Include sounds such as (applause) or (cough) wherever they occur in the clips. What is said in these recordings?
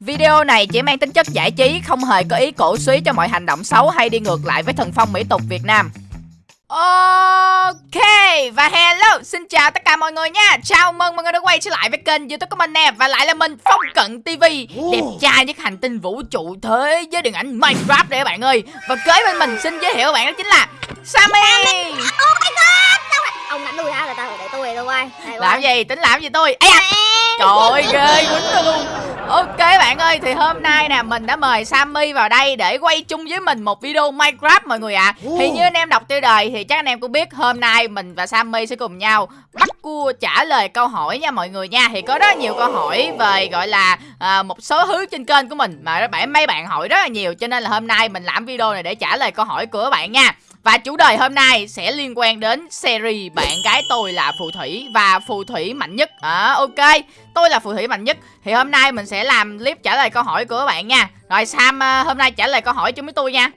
Video này chỉ mang tính chất giải trí, không hề có ý cổ suý cho mọi hành động xấu hay đi ngược lại với thần phong mỹ tục Việt Nam. Ok và hello xin chào tất cả mọi người nha. Chào mừng mọi người đã quay trở lại với kênh youtube của mình nè Và lại là mình Phong Cận TV Đẹp trai nhất hành tinh vũ trụ thế giới điện ảnh Minecraft đây các bạn ơi. Và kế bên mình xin giới thiệu các bạn đó chính là Sammy. Oh my god Ông đánh tôi hả? Để tao để tôi tôi quay Làm gì? Tính làm gì tôi? Ây da Trời ơi ghê quýnh tôi luôn Ok bạn ơi thì hôm nay nè mình đã mời Sammy vào đây để quay chung với mình một video Minecraft mọi người ạ. À. Thì như anh em đọc tiêu đề thì chắc anh em cũng biết hôm nay mình và Sammy sẽ cùng nhau bắt cua trả lời câu hỏi nha mọi người nha. Thì có rất nhiều câu hỏi về gọi là à, một số thứ trên kênh của mình mà bạn mấy bạn hỏi rất là nhiều. Cho nên là hôm nay mình làm video này để trả lời câu hỏi của các bạn nha và chủ đề hôm nay sẽ liên quan đến series Bạn gái tôi là phù thủy và phù thủy mạnh nhất. À, Ok, tôi là phù thủy mạnh nhất. Thì hôm nay mình sẽ làm clip trả lời câu hỏi của các bạn nha. Rồi Sam ờ, hôm nay trả lời câu hỏi chung với tôi nha.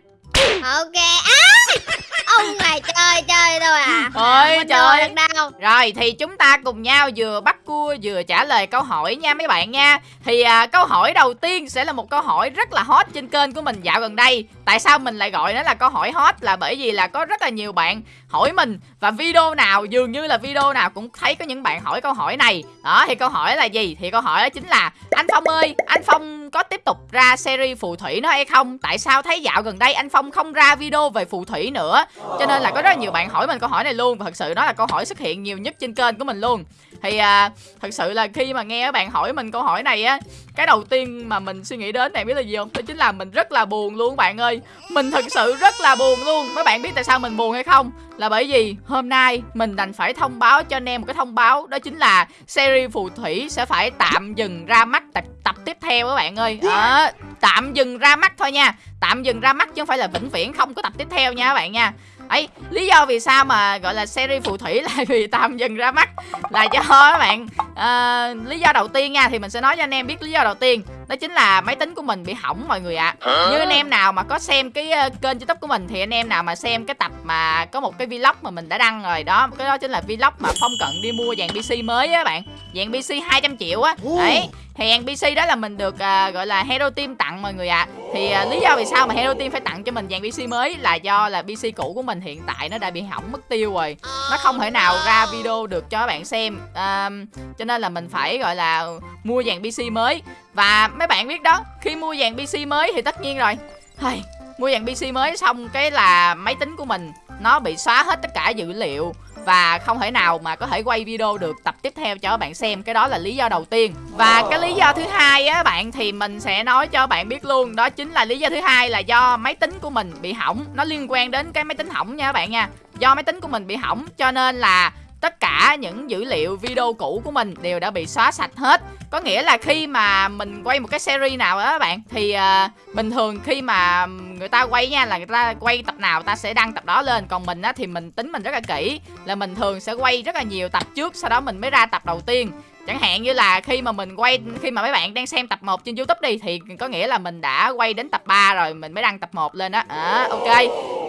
Ok. À, Ông này chơi chơi thôi à. Ôi Mình trời. đâu đâu. Rồi thì chúng ta cùng nhau vừa bắt cua vừa trả lời câu hỏi nha mấy bạn nha. Thì à, câu hỏi đầu tiên sẽ là một câu hỏi rất là hot trên kênh của mình dạo gần đây. Tại sao mình lại gọi nó là câu hỏi hot? Là bởi vì là có rất là nhiều bạn hỏi mình. Và video nào dường như là video nào cũng thấy có những bạn hỏi câu hỏi này. Đó thì câu hỏi là gì? Thì câu hỏi đó chính là Anh Phong ơi, anh Phong có tiếp tục ra series phù thủy nữa hay không? Tại sao thấy dạo gần đây anh Phong không ra video về phù thủy nữa cho nên là có rất là nhiều bạn hỏi mình câu hỏi này luôn Và thật sự nó là câu hỏi xuất hiện nhiều nhất trên kênh của mình luôn. Thì à, thật sự là khi mà nghe các bạn hỏi mình câu hỏi này á Cái đầu tiên mà mình suy nghĩ đến này biết là gì không? Đó chính là mình rất là buồn luôn các bạn ơi. Mình thật sự rất là buồn luôn. Mấy bạn biết tại sao mình buồn hay không? Là bởi vì hôm nay mình đành phải thông báo cho anh em một cái thông báo Đó chính là series phù thủy sẽ phải tạm dừng ra mắt tập, tập tiếp theo các bạn ơi. À, Tạm dừng ra mắt thôi nha. Tạm dừng ra mắt chứ không phải là vĩnh viễn không có tập tiếp theo nha các bạn nha ấy lý do vì sao mà gọi là series phù thủy (laughs) là vì tạm dừng ra mắt là cho các bạn à, lý do đầu tiên nha thì mình sẽ nói cho anh em biết lý do đầu tiên đó chính là máy tính của mình bị hỏng mọi người ạ. À. như anh em nào mà có xem cái uh, kênh youtube của mình thì anh em nào mà xem cái tập mà có một cái vlog mà mình đã đăng rồi đó cái đó chính là vlog mà phong cận đi mua dàn pc mới á bạn. Dàn pc 200 triệu á. Đấy thì dàn pc đó là mình được uh, gọi là hero team tặng mọi người ạ. À. thì uh, lý do vì sao mà hero team phải tặng cho mình dàn pc mới là do là pc cũ của mình hiện tại nó đã bị hỏng mất tiêu rồi. Nó không thể nào ra video được cho các bạn xem. Uh, cho nên là mình phải gọi là mua dàn pc mới. Và mấy bạn biết đó khi mua dàn pc mới thì tất nhiên rồi. Hey, mua dàn pc mới xong cái là máy tính của mình nó bị xóa hết tất cả dữ liệu. Và không thể nào mà có thể quay video được tập tiếp theo cho các bạn xem cái đó là lý do đầu tiên. Và cái lý do thứ hai á bạn thì mình sẽ nói cho bạn biết luôn đó chính là lý do thứ hai là do máy tính của mình bị hỏng. Nó liên quan đến cái máy tính hỏng nha các bạn nha. Do máy tính của mình bị hỏng cho nên là tất cả những dữ liệu video cũ của mình đều đã bị xóa sạch hết. Có nghĩa là khi mà mình quay một cái series nào đó các bạn thì uh, bình thường khi mà người ta quay nha là người ta quay tập nào ta sẽ đăng tập đó lên. Còn mình á thì mình tính mình rất là kỹ là mình thường sẽ quay rất là nhiều tập trước sau đó mình mới ra tập đầu tiên. Chẳng hạn như là khi mà mình quay Khi mà mấy bạn đang xem tập 1 trên youtube đi Thì có nghĩa là mình đã quay đến tập 3 rồi Mình mới đăng tập 1 lên á. À, Ok.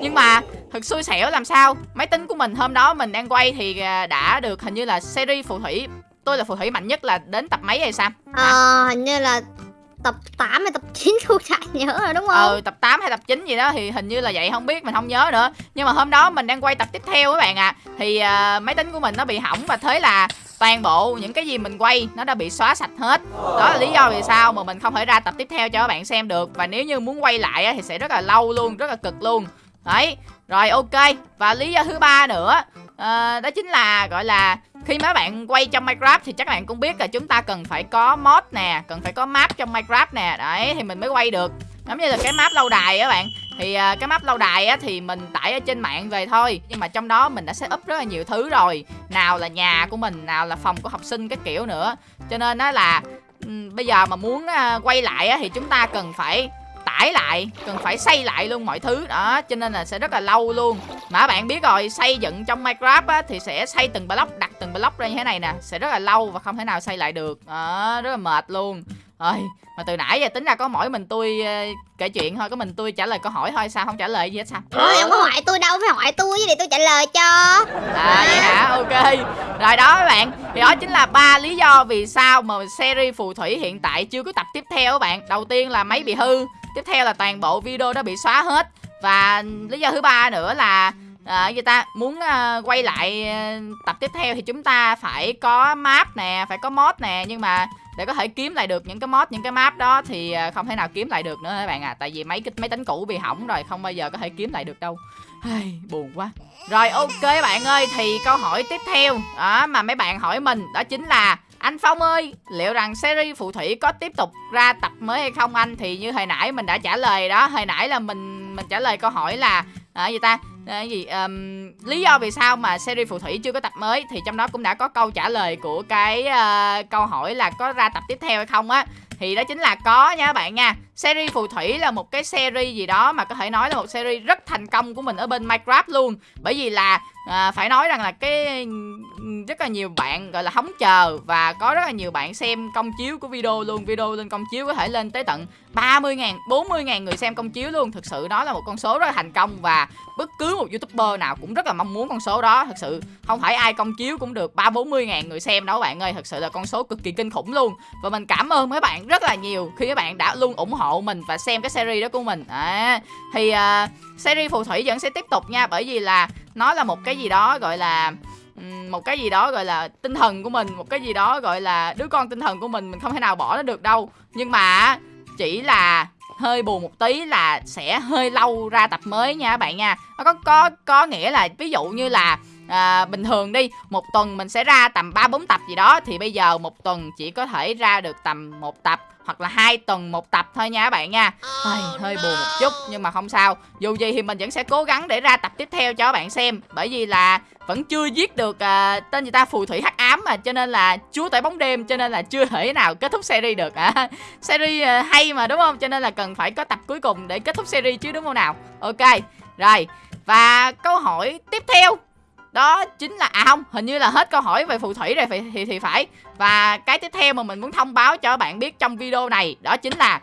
Nhưng mà thật xui xẻo làm sao Máy tính của mình hôm đó mình đang quay Thì à, đã được hình như là series phù thủy Tôi là phù thủy mạnh nhất là đến tập mấy hay sao Ờ hình như là tập 8 hay tập 9 tôi chả nhớ rồi đúng không? Ừ tập 8 hay tập 9 gì đó thì hình như là vậy không biết mình không nhớ nữa. Nhưng mà hôm đó mình đang quay tập tiếp theo các bạn ạ. À. Thì uh, máy tính của mình nó bị hỏng và thế là toàn bộ những cái gì mình quay nó đã bị xóa sạch hết đó là lý do vì sao mà mình không thể ra tập tiếp theo cho các bạn xem được và nếu như muốn quay lại thì sẽ rất là lâu luôn rất là cực luôn đấy rồi ok. Và lý do thứ ba nữa à, đó chính là gọi là khi mấy bạn quay trong Minecraft thì chắc bạn cũng biết là chúng ta cần phải có mod nè cần phải có map trong Minecraft nè. Đấy thì mình mới quay được. Giống như là cái map lâu đài á bạn. Thì ờ, cái map lâu đài á thì mình tải ở trên mạng về thôi. Nhưng mà trong đó mình đã set up rất là nhiều thứ rồi. Nào là nhà của mình nào là phòng của học sinh cái kiểu nữa. Cho nên nó là bây giờ mà muốn ờ, quay lại á thì chúng ta cần phải tải lại cần phải xây lại luôn mọi thứ. Đó cho nên là sẽ rất là lâu luôn. Mà bạn biết rồi xây dựng trong minecraft á, thì sẽ xây từng block đặt từng block ra như thế này nè sẽ rất là lâu và không thể nào xây lại được. Đó rất là mệt luôn. Rồi mà từ nãy giờ tính ra có mỗi mình tôi kể chuyện thôi có mình tôi trả lời câu hỏi thôi sao không trả lời gì hết sao? Ôi, không có hỏi tôi đâu phải hỏi tôi với để tôi trả lời cho? À vậy hả? Ok. Rồi đó các bạn. Thì đó chính là ba lý do vì sao mà series phù thủy hiện tại chưa có tập tiếp theo các bạn. Đầu tiên là máy bị hư tiếp theo là toàn bộ video đó bị xóa hết. Và lý do thứ ba nữa là à, người ta? Muốn à, quay lại à, tập tiếp theo thì chúng ta phải có map nè phải có mod nè. Nhưng mà để có thể kiếm lại được những cái mod những cái map đó thì à, không thể nào kiếm lại được nữa các bạn à tại vì mấy cái máy tính cũ bị hỏng rồi không bao giờ có thể kiếm lại được đâu. Ai, buồn quá. Rồi ok bạn ơi thì câu hỏi tiếp theo đó mà mấy bạn hỏi mình đó chính là anh Phong ơi, liệu rằng series phù thủy có tiếp tục ra tập mới hay không anh? Thì như hồi nãy mình đã trả lời đó, hồi nãy là mình mình trả lời câu hỏi là à, gì ta? À, gì um, lý do vì sao mà series phù thủy chưa có tập mới thì trong đó cũng đã có câu trả lời của cái uh, câu hỏi là có ra tập tiếp theo hay không á thì đó chính là có nha các bạn nha series phù thủy là một cái series gì đó mà có thể nói là một series rất thành công của mình ở bên minecraft luôn. Bởi vì là à, phải nói rằng là cái rất là nhiều bạn gọi là hóng chờ và có rất là nhiều bạn xem công chiếu của video luôn. Video lên công chiếu có thể lên tới tận 30 ngàn 40 ngàn người xem công chiếu luôn. Thực sự đó là một con số rất là thành công và bất cứ một youtuber nào cũng rất là mong muốn con số đó. Thực sự không phải ai công chiếu cũng được ba bốn mươi ngàn người xem đâu bạn ơi. Thật sự là con số cực kỳ kinh khủng luôn. Và mình cảm ơn mấy bạn rất là nhiều khi các bạn đã luôn ủng hộ mình và xem cái series đó của mình. À, thì uh, series phù thủy vẫn sẽ tiếp tục nha bởi vì là nó là một cái gì đó gọi là một cái gì đó gọi là tinh thần của mình một cái gì đó gọi là đứa con tinh thần của mình mình không thể nào bỏ nó được đâu. Nhưng mà chỉ là hơi buồn một tí là sẽ hơi lâu ra tập mới nha các bạn nha. Nó có có có nghĩa là ví dụ như là à, bình thường đi một tuần mình sẽ ra tầm ba bốn tập gì đó thì bây giờ một tuần chỉ có thể ra được tầm một tập hoặc là hai tuần một tập thôi nha các bạn nha. Ai, hơi buồn một chút nhưng mà không sao. Dù gì thì mình vẫn sẽ cố gắng để ra tập tiếp theo cho các bạn xem. Bởi vì là vẫn chưa giết được à, tên người ta phù thủy hắc ám mà cho nên là chúa tể bóng đêm cho nên là chưa thể nào kết thúc series được. À. (laughs) series à, hay mà đúng không? Cho nên là cần phải có tập cuối cùng để kết thúc series chứ đúng không nào? Ok rồi và câu hỏi tiếp theo đó chính là à không hình như là hết câu hỏi về phù thủy rồi thì, thì thì phải. Và cái tiếp theo mà mình muốn thông báo cho các bạn biết trong video này đó chính là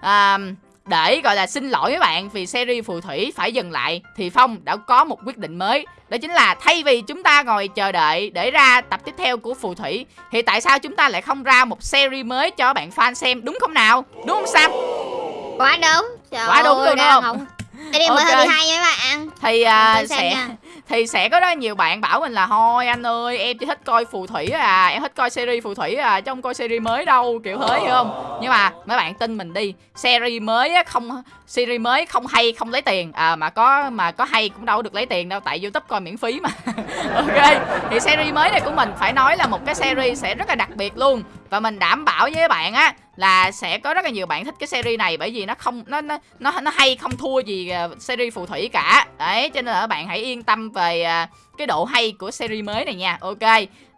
à, để gọi là xin lỗi các bạn vì series phù thủy phải dừng lại thì phong đã có một quyết định mới. Đó chính là thay vì chúng ta ngồi chờ đợi để ra tập tiếp theo của phù thủy thì tại sao chúng ta lại không ra một series mới cho bạn fan xem đúng không nào? Đúng không sam? Quá đúng. Trời quá đúng luôn đúng không, không? Đây okay. mới hơi hay nha các bạn. Thì uh, sẽ nha thì sẽ có rất nhiều bạn bảo mình là, thôi anh ơi, em chỉ thích coi phù thủy à em thích coi series phù thủy à chứ không coi series mới đâu kiểu thế, hiểu không? Nhưng mà mấy bạn tin mình đi, series mới không, series mới không hay, không lấy tiền. À mà có mà có hay cũng đâu được lấy tiền đâu, tại youtube coi miễn phí mà. (laughs) Ok, thì series mới này của mình phải nói là một cái series sẽ rất là đặc biệt luôn. Và mình đảm bảo với các bạn á là sẽ có rất là nhiều bạn thích cái series này bởi vì nó không nó nó nó, nó hay không thua gì à, series phù thủy cả. Đấy cho nên là các bạn hãy yên tâm về à, cái độ hay của series mới này nha. Ok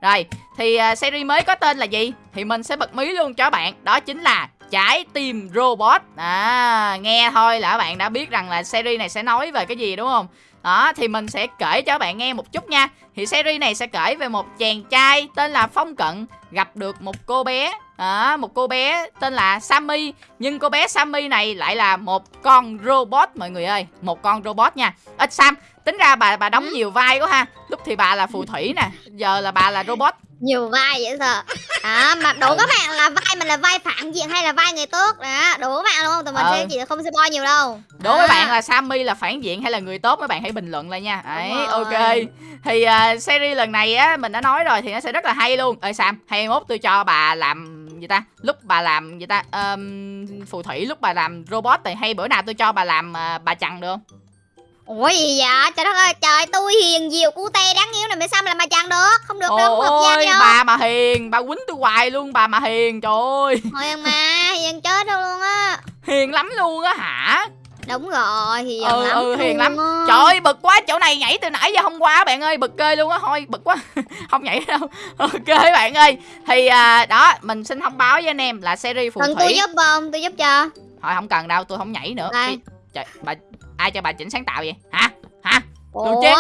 rồi thì à, series mới có tên là gì? Thì mình sẽ bật mí luôn cho bạn đó chính là trái tim robot. À nghe thôi là các bạn đã biết rằng là series này sẽ nói về cái gì đúng không? Đó thì mình sẽ kể cho các bạn nghe một chút nha. Thì series này sẽ kể về một chàng trai tên là phong cận gặp được một cô bé à, một cô bé tên là Sammy. Nhưng cô bé Sammy này lại là một con robot mọi người ơi. Một con robot nha. Ít Sam tính ra bà bà đóng nhiều vai quá ha. Lúc thì bà là phù thủy nè giờ là bà là robot. Nhiều vai vậy sao à mà đủ các bạn là vai mình là vai phản diện hay là vai người tốt? Đó đủ các bạn luôn. Tụi mình ừ. sẽ chỉ không spoil nhiều đâu. Đố à. các bạn là Sammy là phản diện hay là người tốt các bạn hãy bình luận lại nha. Ấy ok. Thì uh, series lần này á mình đã nói rồi thì nó sẽ rất là hay luôn. Ơi Sam hay mốt tôi cho bà làm gì ta lúc bà làm gì ta um, phù thủy lúc bà làm robot thì hay bữa nào tôi cho bà làm uh, bà chằn được không Ủa gì vậy? Trời đất ơi, trời tôi hiền diệu cute đáng yêu này mà sao mà làm mà chẳng được? Không được đâu, không hợp bà mà hiền, bà quýnh tôi hoài luôn, bà mà hiền, trời ơi. Thôi mà, hiền chết đâu luôn á. Hiền lắm luôn á hả? Đúng rồi, hiền ừ, lắm. Ừ, hiền lắm. Á. Trời ơi, bực quá, chỗ này nhảy từ nãy giờ hôm qua bạn ơi, bực kê luôn á, thôi bực quá. (laughs) không nhảy đâu. (laughs) Ok bạn ơi. Thì à, đó, mình xin thông báo với anh em là series phù Cần thủy. tôi giúp không? Tôi giúp cho. Thôi không cần đâu, tôi không nhảy nữa. Trời, bà ai cho bà chỉnh sáng tạo vậy hả hả đồ chen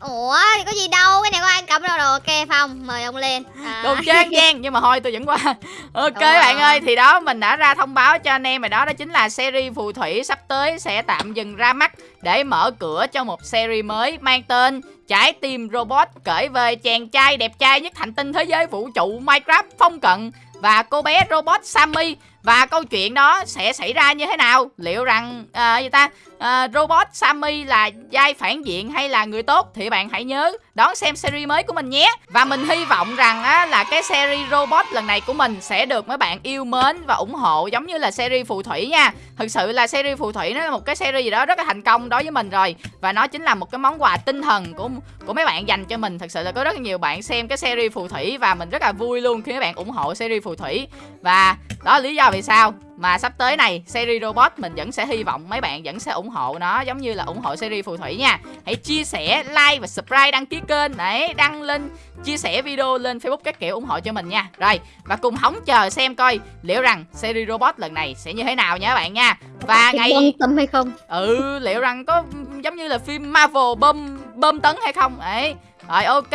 ủa thì có gì đâu cái này có ai cầm đâu rồi ok phong mời ông lên à. Đồ trang gian nhưng mà thôi tôi vẫn qua (laughs) Ok Đúng rồi. bạn ơi thì đó mình đã ra thông báo cho anh em rồi đó Đó chính là series phù thủy sắp tới sẽ tạm dừng ra mắt Để mở cửa cho một series mới mang tên Trái tim robot kể về chàng trai đẹp trai nhất hành tinh thế giới vũ trụ Minecraft phong cận Và cô bé robot Sammy và câu chuyện đó sẽ xảy ra như thế nào? Liệu rằng à, gì ta? À, robot Sammy là giai phản diện hay là người tốt? Thì bạn hãy nhớ đón xem series mới của mình nhé. Và mình hy vọng rằng á, là cái series robot lần này của mình sẽ được mấy bạn yêu mến và ủng hộ giống như là series phù thủy nha. Thực sự là series phù thủy nó là một cái series gì đó rất là thành công đối với mình rồi. Và nó chính là một cái món quà tinh thần của của mấy bạn dành cho mình. Thực sự là có rất nhiều bạn xem cái series phù thủy và mình rất là vui luôn khi mấy bạn ủng hộ series phù thủy. Và đó là lý do vì sao? Mà sắp tới này series robot mình vẫn sẽ hy vọng mấy bạn vẫn sẽ ủng hộ nó giống như là ủng hộ series phù thủy nha. Hãy chia sẻ like và subscribe đăng ký kênh. Đấy đăng lên chia sẻ video lên facebook các kiểu ủng hộ cho mình nha. Rồi và cùng hóng chờ xem coi liệu rằng series robot lần này sẽ như thế nào nha các bạn nha. Và Thì ngày quan tâm hay không? Ừ liệu rằng có giống như là phim marvel bơm bơm tấn hay không? Đấy rồi ok.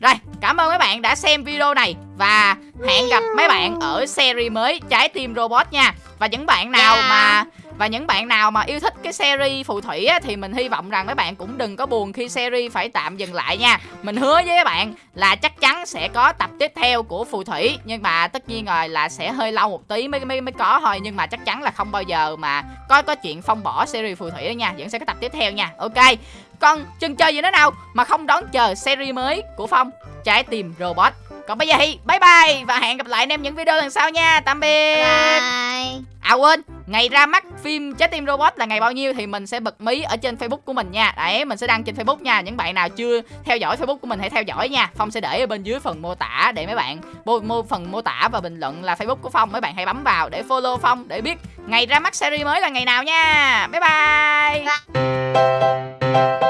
Rồi cảm ơn mấy bạn đã xem video này và hẹn gặp mấy bạn ở series mới trái tim robot nha. Và những bạn nào Dạ. mà và những bạn nào mà yêu thích cái series phù thủy á, thì mình hy vọng rằng mấy bạn cũng đừng có buồn khi series phải tạm dừng lại nha. Mình hứa với các bạn là chắc chắn sẽ có tập tiếp theo của phù thủy nhưng mà tất nhiên rồi là sẽ hơi lâu một tí mới mới mới có thôi. Nhưng mà chắc chắn là không bao giờ mà có có chuyện phong bỏ series phù thủy đó nha. Vẫn sẽ có tập tiếp theo nha. Ok còn chừng chơi gì nữa nào mà không đón chờ series mới của phong trái tim robot còn bây giờ thì bye bye và hẹn gặp lại anh em những video lần sau nha tạm biệt bye À quên, ngày ra mắt phim Trái tim robot là ngày bao nhiêu thì mình sẽ bật mí ở trên Facebook của mình nha. Đấy, mình sẽ đăng trên Facebook nha. Những bạn nào chưa theo dõi Facebook của mình hãy theo dõi nha. Phong sẽ để ở bên dưới phần mô tả để mấy bạn mô, mô phần mô tả và bình luận là Facebook của Phong. Mấy bạn hãy bấm vào để follow Phong để biết ngày ra mắt series mới là ngày nào nha. Bye bye. Bye.